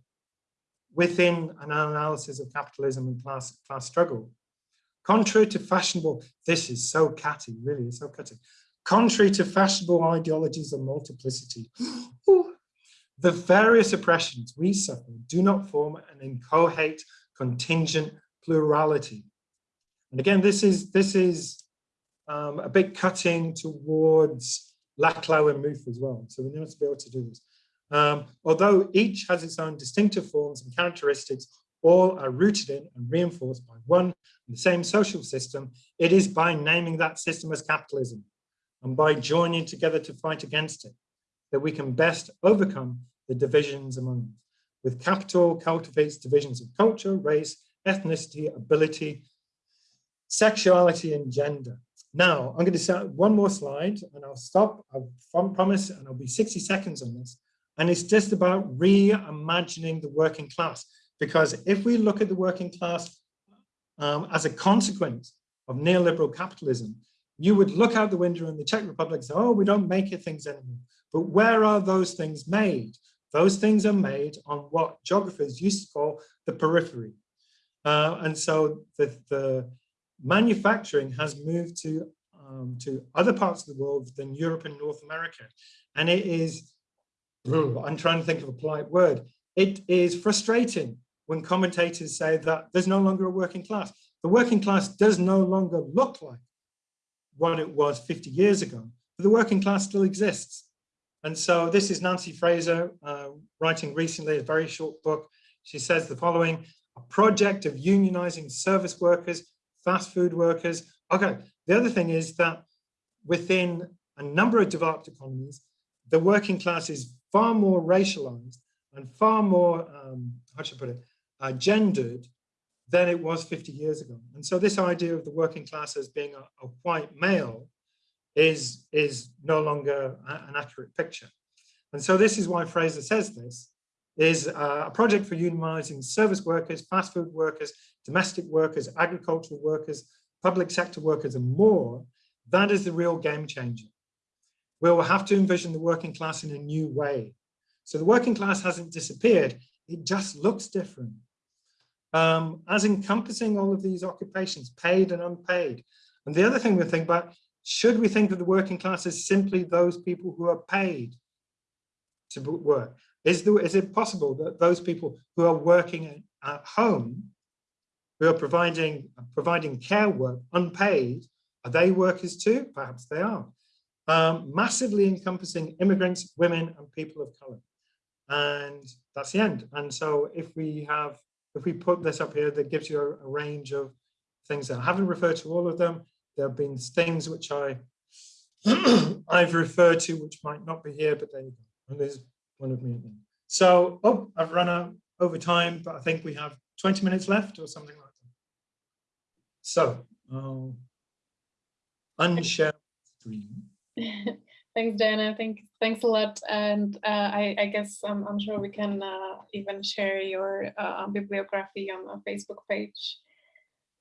within an analysis of capitalism and class, class struggle? Contrary to fashionable, this is so catty, really, it's so catty. Contrary to fashionable ideologies of multiplicity, the various oppressions we suffer do not form an inchoate contingent plurality. And again, this is this is um, a bit cutting towards Laclau and Mouffe as well. So we need to be able to do this. Um, although each has its own distinctive forms and characteristics, all are rooted in and reinforced by one and the same social system, it is by naming that system as capitalism and by joining together to fight against it that we can best overcome the divisions among us. With capital cultivates divisions of culture, race, ethnicity, ability, sexuality, and gender. Now, I'm going to start one more slide and I'll stop, I promise, and I'll be 60 seconds on this. And it's just about reimagining the working class. Because if we look at the working class um, as a consequence of neoliberal capitalism, you would look out the window in the Czech Republic and say, oh, we don't make it things anymore. But where are those things made? Those things are made on what geographers used to call the periphery. Uh, and so the, the, manufacturing has moved to, um, to other parts of the world than Europe and North America. And it is, I'm trying to think of a polite word, it is frustrating when commentators say that there's no longer a working class. The working class does no longer look like what it was 50 years ago, but the working class still exists. And so this is Nancy Fraser uh, writing recently a very short book. She says the following, a project of unionizing service workers, fast food workers. Okay, the other thing is that within a number of developed economies, the working class is far more racialized and far more, um, how should I put it, uh, gendered than it was 50 years ago. And so this idea of the working class as being a, a white male is, is no longer an accurate picture. And so this is why Fraser says this, is a project for unionizing service workers, fast food workers, domestic workers, agricultural workers, public sector workers and more. That is the real game changer. We'll have to envision the working class in a new way. So the working class hasn't disappeared, it just looks different. Um, as encompassing all of these occupations, paid and unpaid. And the other thing we think about, should we think of the working class as simply those people who are paid to work? Is, there, is it possible that those people who are working at home, who are providing, providing care work unpaid, are they workers too? Perhaps they are. Um, massively encompassing immigrants, women and people of color. And that's the end. And so if we have, if we put this up here, that gives you a, a range of things that I haven't referred to all of them. There have been things which I I've referred to which might not be here, but there you go. And there's one of me. So, oh, I've run out over time, but I think we have 20 minutes left or something like that. So, I'll unshare screen. Thanks, Dana. Thank, thanks a lot. And uh, I, I, guess um, I'm sure we can uh, even share your uh, bibliography on our Facebook page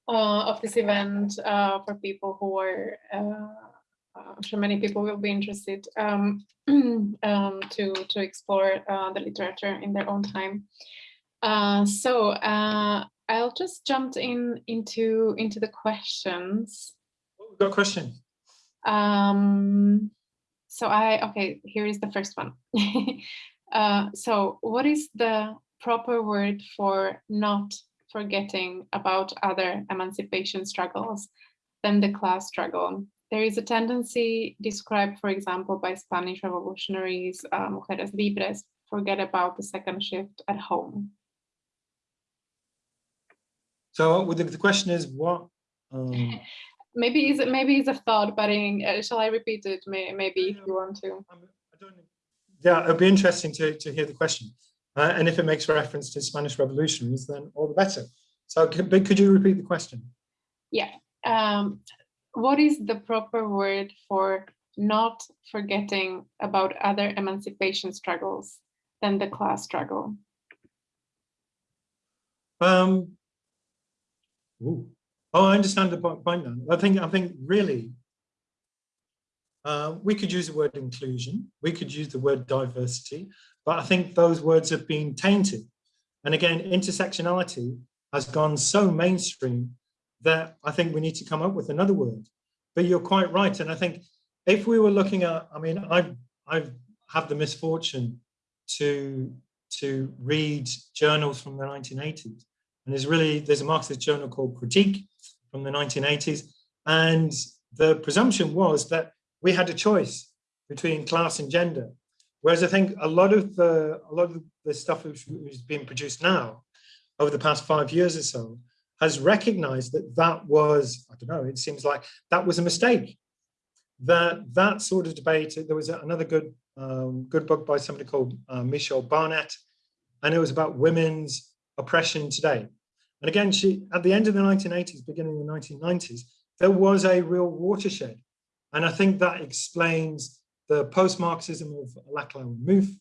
uh, of this event uh, for people who are uh, I'm sure many people will be interested um, um, to, to explore uh, the literature in their own time. Uh, so uh, I'll just jump in into into the questions. Oh, got a question. Um, so I, okay, here is the first one. Uh, so what is the proper word for not forgetting about other emancipation struggles than the class struggle? there is a tendency described, for example, by Spanish revolutionaries, uh, mujeres libres, forget about the second shift at home. So the, the question is what? Um... maybe is maybe it's a thought, but in, uh, shall I repeat it? May, maybe if you want to. yeah, it'd be interesting to, to hear the question. Uh, and if it makes reference to Spanish revolutions, then all the better. So could, could you repeat the question? Yeah. Um, what is the proper word for not forgetting about other emancipation struggles than the class struggle? Um, ooh. Oh, I understand the point now. I think, I think really, uh, we could use the word inclusion, we could use the word diversity, but I think those words have been tainted. And again, intersectionality has gone so mainstream that I think we need to come up with another word. But you're quite right. And I think if we were looking at, I mean, I've, I've had the misfortune to, to read journals from the 1980s. And there's really, there's a Marxist journal called Critique from the 1980s. And the presumption was that we had a choice between class and gender. Whereas I think a lot of the, a lot of the stuff which is being produced now over the past five years or so has recognized that that was, I don't know, it seems like that was a mistake. That that sort of debate, there was another good um, good book by somebody called uh, Michelle Barrett, and it was about women's oppression today. And again, she at the end of the 1980s, beginning of the 1990s, there was a real watershed. And I think that explains the post-Marxism of Laclau and Mouffe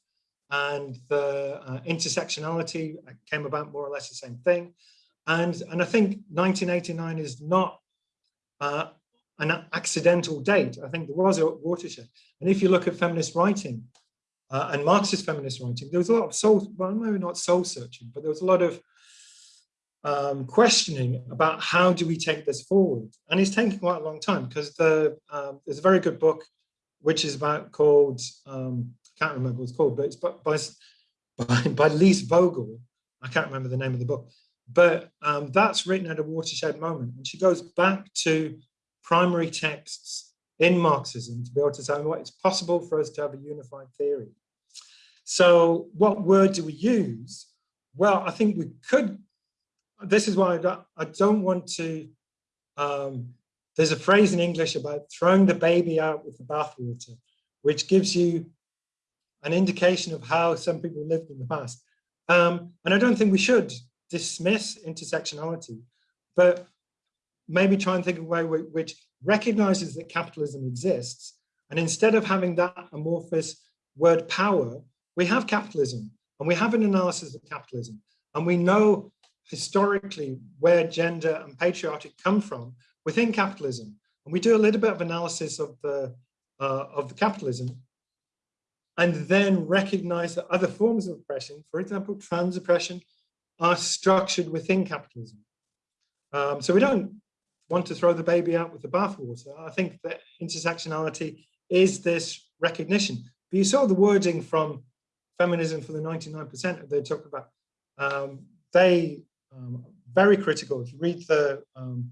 and the uh, intersectionality came about more or less the same thing. And, and I think 1989 is not uh, an accidental date. I think there was a watershed. And if you look at feminist writing uh, and Marxist feminist writing, there was a lot of soul, well, maybe not soul searching, but there was a lot of um, questioning about how do we take this forward. And it's taking quite a long time because the, um, there's a very good book which is about called, um, I can't remember what it's called, but it's by, by, by Lise Vogel. I can't remember the name of the book, but um, that's written at a watershed moment. And she goes back to primary texts in Marxism to be able to say, well, it's possible for us to have a unified theory. So what word do we use? Well, I think we could, this is why I don't, want to, um, there's a phrase in English about throwing the baby out with the bathwater, which gives you an indication of how some people lived in the past. Um, and I don't think we should dismiss intersectionality, but maybe try and think of a way which recognizes that capitalism exists. And instead of having that amorphous word power, we have capitalism and we have an analysis of capitalism. And we know historically where gender and patriarchy come from within capitalism. And we do a little bit of analysis of the, uh, of the capitalism and then recognize that other forms of oppression, for example, trans oppression, are structured within capitalism. Um, so we don't want to throw the baby out with the bathwater. I think that intersectionality is this recognition. But you saw the wording from feminism for the 99% that they talk about. Um, they um, very critical. If you read the um,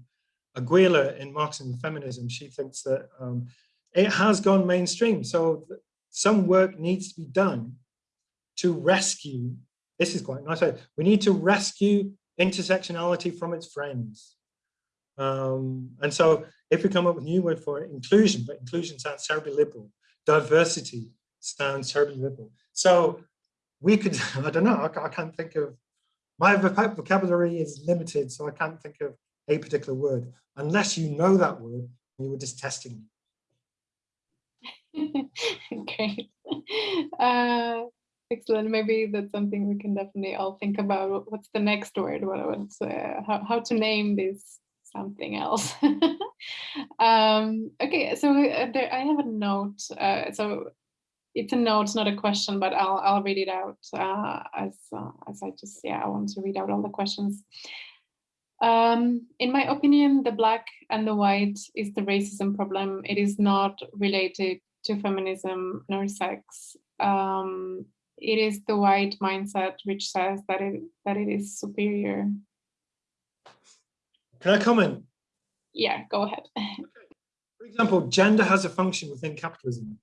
Aguilar in Marxism and Feminism, she thinks that um, it has gone mainstream. So some work needs to be done to rescue, this is quite nice, we need to rescue intersectionality from its friends. Um, and so if we come up with a new word for it, inclusion, but inclusion sounds terribly liberal, diversity sounds terribly liberal. So we could, I don't know, I can't think of, my vocabulary is limited, so I can't think of a particular word, unless you know that word, you were just testing me. Great. Uh, excellent. Maybe that's something we can definitely all think about. What's the next word? What, what's, uh, how, how to name this something else. um, okay, so uh, there, I have a note. Uh, so it's a note, it's not a question, but I'll I'll read it out uh, as uh, as I just yeah I want to read out all the questions. Um, in my opinion, the black and the white is the racism problem. It is not related to feminism nor sex. Um, it is the white mindset which says that it that it is superior can I comment? Yeah, go ahead. For example, gender has a function within capitalism.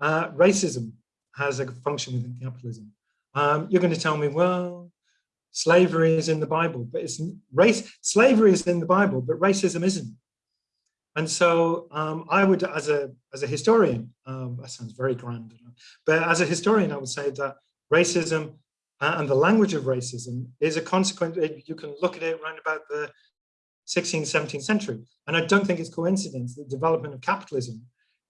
Uh, racism has a function within capitalism. Um, you're going to tell me, well, slavery is in the Bible, but it's race. Slavery is in the Bible, but racism isn't. And so um, I would, as a as a historian, um, that sounds very grand, but as a historian, I would say that racism uh, and the language of racism is a consequence. You can look at it around about the 16th, 17th century. And I don't think it's coincidence that the development of capitalism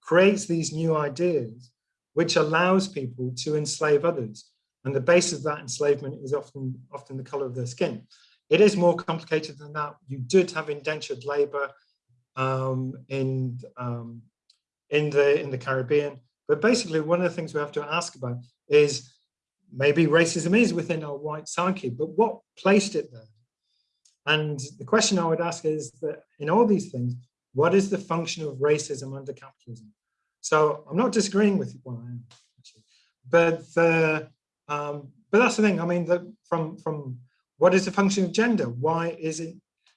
creates these new ideas, which allows people to enslave others. And the base of that enslavement is often, often the color of their skin. It is more complicated than that. You did have indentured labor um, in, um, in, the, in the Caribbean. But basically, one of the things we have to ask about is maybe racism is within our white psyche, but what placed it there? And the question I would ask is that in all these things, what is the function of racism under capitalism? So I'm not disagreeing with well, I am actually, but the, um, but that's the thing. I mean, the, from from what is the function of gender? Why is it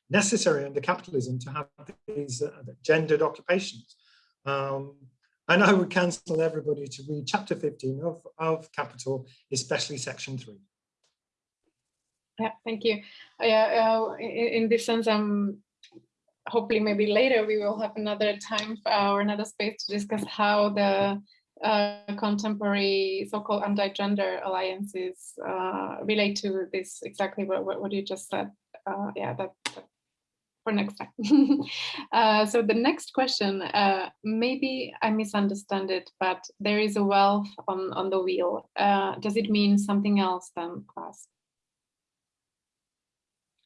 necessary under capitalism to have these uh, gendered occupations? Um, and I would counsel everybody to read chapter 15 of, of Capital, especially section three. Yeah, thank you. Yeah, uh, in, in, this sense, um, hopefully maybe later we will have another time uh, or another space to discuss how the uh, contemporary so-called anti-gender alliances uh, relate to this exactly what, what, you just said. Uh, yeah, that, that, for next time. uh, so the next question, uh, maybe I misunderstand it, but there is a wealth on, on the wheel. Does it mean something else than class?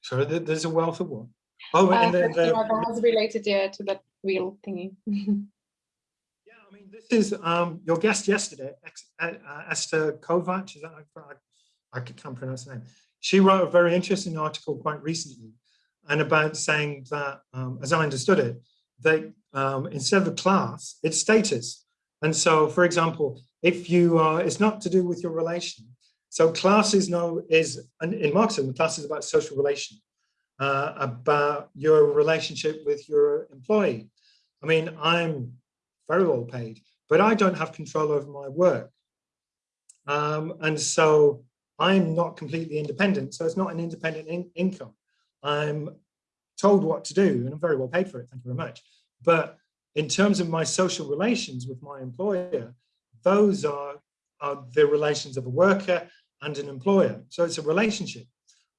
Sorry, there's a wealth of what? Oh, uh, and the, the, that was related yeah, to that wheel thingy. yeah, I mean, this is um, your guest yesterday, uh, Eszter Kováts, is that I, I can't pronounce the name. She wrote a very interesting article quite recently and about saying that, um, as I understood it, that um, instead of a class, it's status. And so, for example, if you are, it's not to do with your relation, so class is no is in Marxism, class is about social relation, uh, about your relationship with your employee. I mean, I'm very well paid, but I don't have control over my work. Um, and so I'm not completely independent. So it's not an independent in income. I'm told what to do and I'm very well paid for it. Thank you very much. But in terms of my social relations with my employer, those are, are the relations of a worker and an employer. So it's a relationship.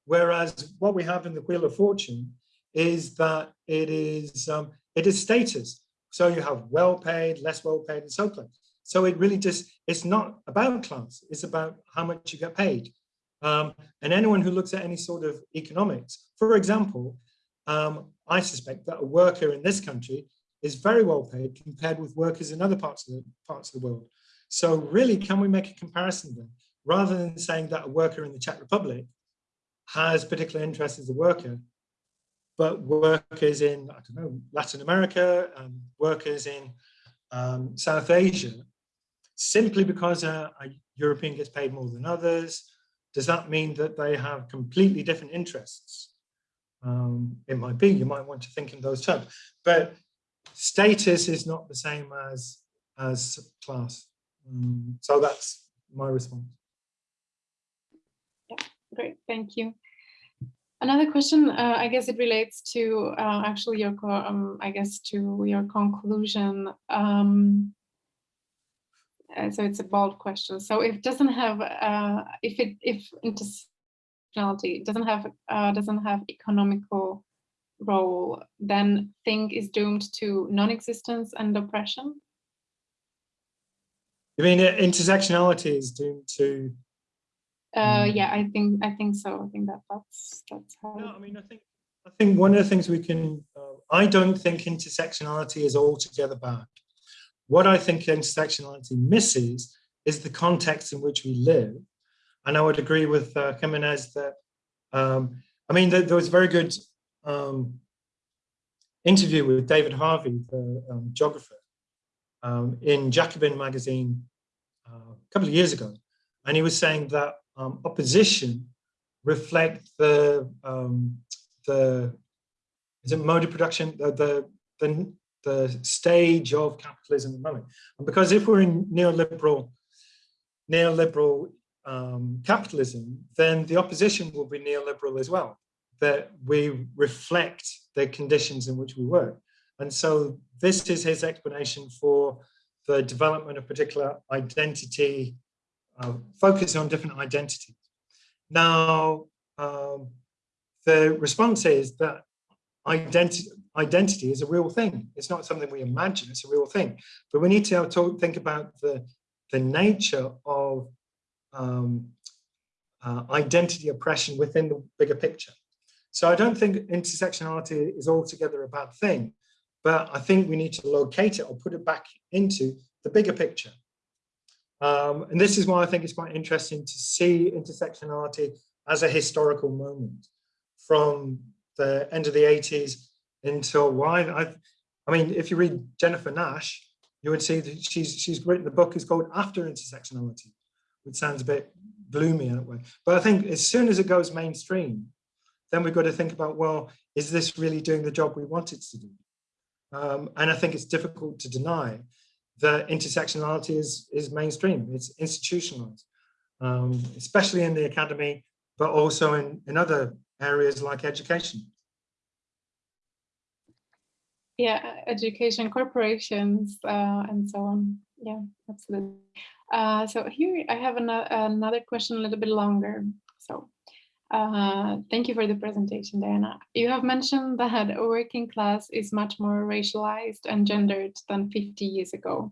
Whereas what we have in the Wheel of Fortune is that it is um, it is status. So you have well paid, less well paid, and so on. So it really just it's not about class. It's about how much you get paid. Um, and anyone who looks at any sort of economics, for example, um, I suspect that a worker in this country is very well paid compared with workers in other parts of the parts of the world. So really, can we make a comparison then? Rather than saying that a worker in the Czech Republic has particular interests as a worker, but workers in, I don't know, Latin America, and workers in um, South Asia, simply because a, a European gets paid more than others, does that mean that they have completely different interests? Um, it might be, you might want to think in those terms, but status is not the same as, as class. Um, so that's my response. Great, thank you. Another question, uh, I guess it relates to uh, actually your, um, I guess to your conclusion. Um, uh, so it's a bold question. So if doesn't have, uh, if it, if intersectionality doesn't have, uh, doesn't have economical role, then thing is doomed to non-existence and oppression? You mean intersectionality is doomed to? Uh, yeah, I think I think so. I think that that's that's how. No, I mean, I think I think one of the things we can. Uh, I don't think intersectionality is altogether bad. What I think intersectionality misses is the context in which we live. And I would agree with uh, Gimenez that, um, I mean, there, there was a very good um, interview with David Harvey, the um, geographer, um, in Jacobin magazine uh, a couple of years ago. And he was saying that um, opposition reflect the, um, the is it mode of production, the, the, the the stage of capitalism at the moment. And because if we're in neoliberal, neoliberal um, capitalism, then the opposition will be neoliberal as well, that we reflect the conditions in which we work. And so this is his explanation for the development of particular identity, uh, focus on different identities. Now, um, the response is that identity, identity is a real thing. It's not something we imagine, it's a real thing. But we need to think about the, the nature of um, uh, identity oppression within the bigger picture. So I don't think intersectionality is altogether a bad thing, but I think we need to locate it or put it back into the bigger picture. Um, and this is why I think it's quite interesting to see intersectionality as a historical moment from the end of the 80s until why I, I mean, if you read Jennifer Nash, you would see that she's she's written the book is called After Intersectionality, which sounds a bit gloomy in a way. But I think as soon as it goes mainstream, then we've got to think about, well, is this really doing the job we want it to do? Um, and I think it's difficult to deny that intersectionality is, is mainstream, it's institutionalized, um, especially in the academy, but also in, in other areas like education. Yeah education corporations uh, and so on. Yeah absolutely. Uh, so here i have another another question a little bit longer. So uh, thank you for the presentation diana you have mentioned that a working class is much more racialized and gendered than 50 years ago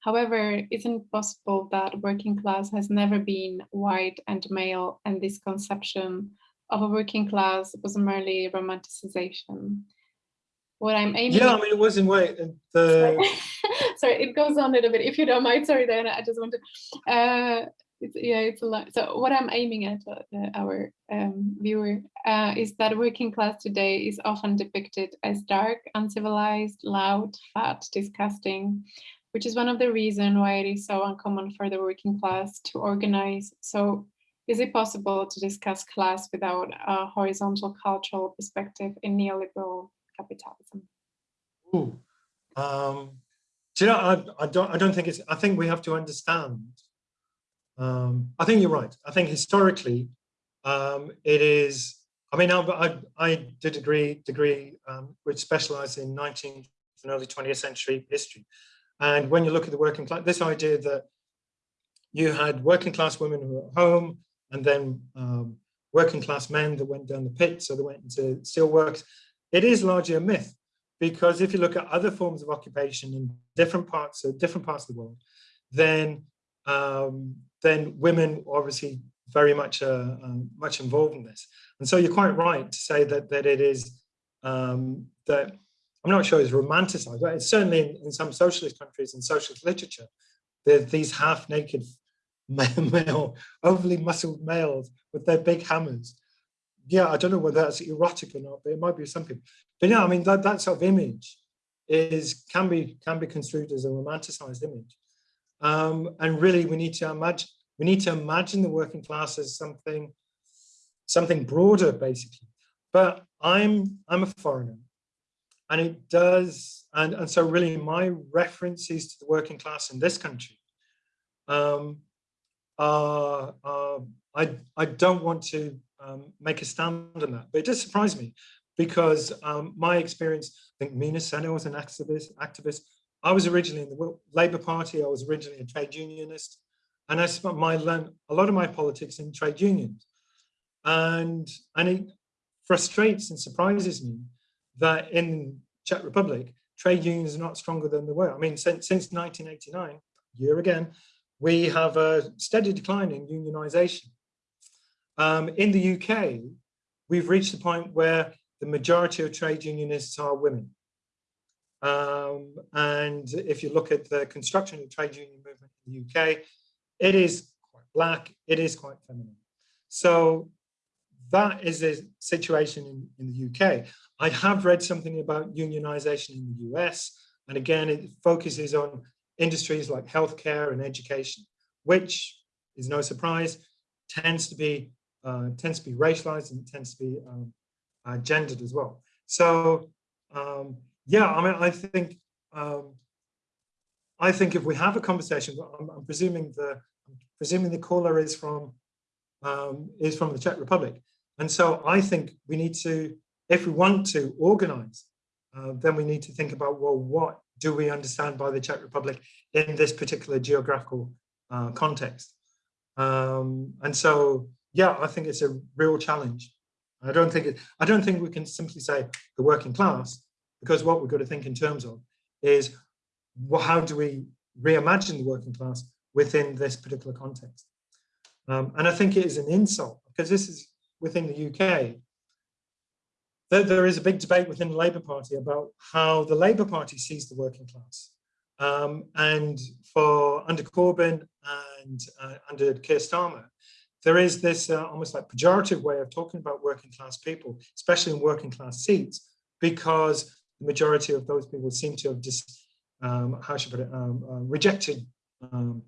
however isn't it possible that working class has never been white and male and this conception of a working class was merely romanticization what I'm aiming. Yeah, I mean, it was in way the. sorry, it goes on a little bit. If you don't mind, sorry, Diana, I just want to. Uh, it's, yeah, it's a lot. So what I'm aiming at uh, our um, viewer uh, is that working class today is often depicted as dark, uncivilized, loud, fat, disgusting, which is one of the reasons why it is so uncommon for the working class to organize. So is it possible to discuss class without a horizontal cultural perspective in neoliberal capitalism? Ooh. Um, do you know, I, I, don't, I don't think it's, I think we have to understand. Um, I think you're right. I think historically, um, it is, I mean, I, I, did a degree, um, which specialized in 19th and early 20th century history. And when you look at the working class, this idea that you had working class women who were at home and then um, working class men that went down the pit, so they went into steelworks, it is largely a myth because if you look at other forms of occupation in different parts of different parts of the world, then um, then women obviously very much uh, um, much involved in this. And so you're quite right to say that that it is um, that I'm not sure it's romanticized, but it's certainly in, in some socialist countries and socialist literature, there's these half-naked male, overly muscled males with their big hammers. Yeah, I don't know whether that's erotic or not, but it might be some people. But yeah, I mean that, that sort of image is can be can be construed as a romanticized image. Um, and really we need to imagine we need to imagine the working class as something something broader basically. But I'm I'm a foreigner and it does and, and so really my references to the working class in this country um, uh, uh, I, I don't want to um, make a stand on that, but it does surprise me because um, my experience, I think Mina Sena was an activist, activist. I was originally in the Labour Party, I was originally a trade unionist, and I spent my a lot of my politics in trade unions. And, and it frustrates and surprises me that in Czech Republic, trade unions are not stronger than they were. I mean, since, since 1989, year again, we have a steady decline in unionization. Um, in the UK, we've reached the point where the majority of trade unionists are women. Um, and if you look at the construction of trade union movement in the UK, it is quite black, it is quite feminine. So that is the situation in, in the UK. I have read something about unionization in the US, and again, it focuses on industries like healthcare and education, which is no surprise, tends to be uh, tends to be racialized and tends to be um, uh, gendered as well. So um, yeah, I mean, I think um, I think if we have a conversation, I'm, I'm presuming the I'm presuming the caller is from um, is from the Czech Republic, and so I think we need to, if we want to organize, uh, then we need to think about well, what do we understand by the Czech Republic in this particular geographical uh, context? Um, and so, yeah, I think it's a real challenge. I don't think it, I don't think we can simply say the working class, because what we've got to think in terms of is well, how do we reimagine the working class within this particular context? Um, and I think it is an insult because this is within the UK there, there is a big debate within the Labour Party about how the Labour Party sees the working class. Um, and for under Corbyn and uh, under Keir Starmer, there is this uh, almost like pejorative way of talking about working class people, especially in working class seats, because the majority of those people seem to have just, um, how should I put it, um, uh, rejected, um,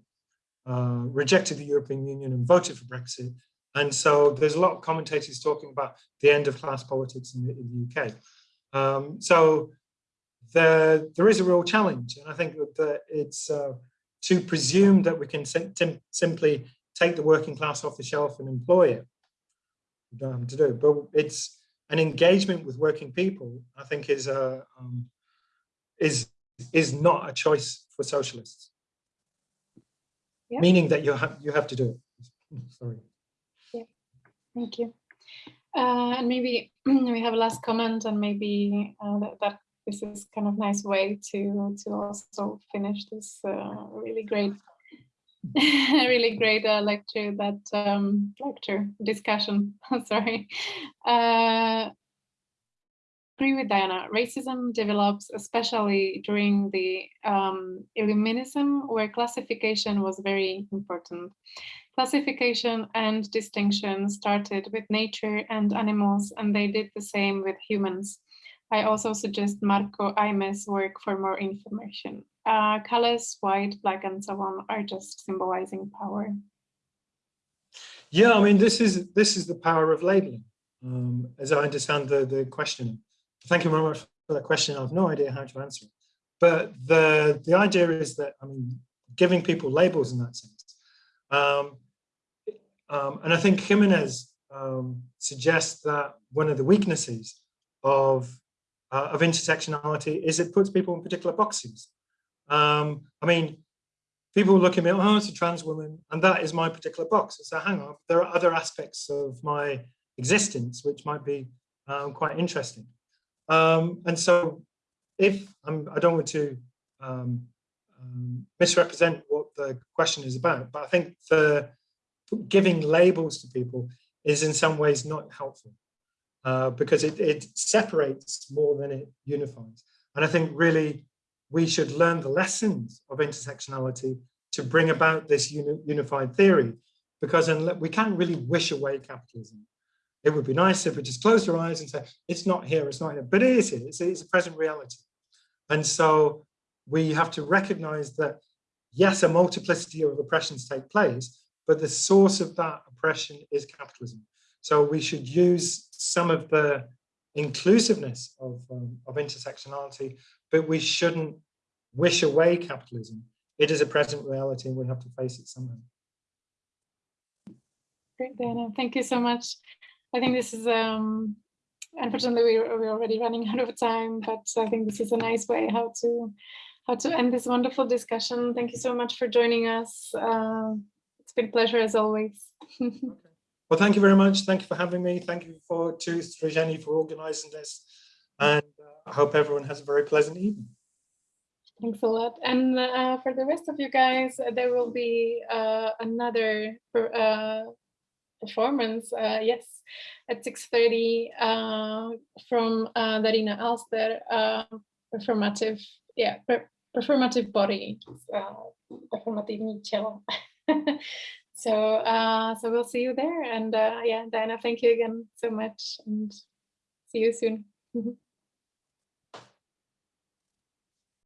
uh, rejected the European Union and voted for Brexit and so there's a lot of commentators talking about the end of class politics in the, in the UK. Um, so there, there is a real challenge. And I think that it's uh, to presume that we can sim simply take the working class off the shelf and employ it. We don't have to do, but it's an engagement with working people, I think is, uh, um, is, is not a choice for socialists. Yeah. Meaning that you have, you have to do it. Sorry. Yeah. Thank you. Uh, and maybe we have a last comment and maybe uh, that, that, this is kind of nice way to to also finish this uh, really great really great uh, lecture that um, lecture discussion sorry uh, agree with Diana. Racism develops especially during the um, Illuminism, where classification was very important. Classification and distinction started with nature and animals, and they did the same with humans. I also suggest Marco Aime's work for more information. Uh, colors, white, black, and so on, are just symbolizing power. Yeah, I mean, this is this is the power of labeling, um, as I understand the the question. Thank you very much for that question. I have no idea how to answer it, but the the idea is that I mean, giving people labels in that sense. Um, um, and I think Gimenez um, suggests that one of the weaknesses of, uh, of intersectionality is it puts people in particular boxes. Um, I mean, people look at me, oh, it's a trans woman, and that is my particular box. So hang on, there are other aspects of my existence which might be um, quite interesting. Um, and so if I'm, I don't want to um, um, misrepresent what the question is about, but I think the giving labels to people is in some ways not helpful uh, because it, it separates more than it unifies. And I think really we should learn the lessons of intersectionality to bring about this uni unified theory because we can't really wish away capitalism. It would be nice if we just closed our eyes and say, it's not here, it's not here, but it is here, it's, it's a present reality. And so we have to recognize that, yes, a multiplicity of oppressions take place, but the source of that oppression is capitalism. So we should use some of the inclusiveness of, um, of intersectionality, but we shouldn't wish away capitalism. It is a present reality and we have to face it somehow. Great, Diana. Thank you so much. I think this is, um, unfortunately, we're, we're already running out of time, but I think this is a nice way how to how to end this wonderful discussion. Thank you so much for joining us. Uh, it's been a pleasure as always. okay. Well, thank you very much. Thank you for having me. Thank you for to Srijeni for organizing this. And uh, I hope everyone has a very pleasant evening. Thanks a lot. And uh, for the rest of you guys, uh, there will be uh, another uh, performance, uh, yes, at 6.30 uh, from Darina Alster, performative, yeah, per performative body, performativní tělo. so, so we'll see you there. And yeah, Diana, thank you again so much and see you soon.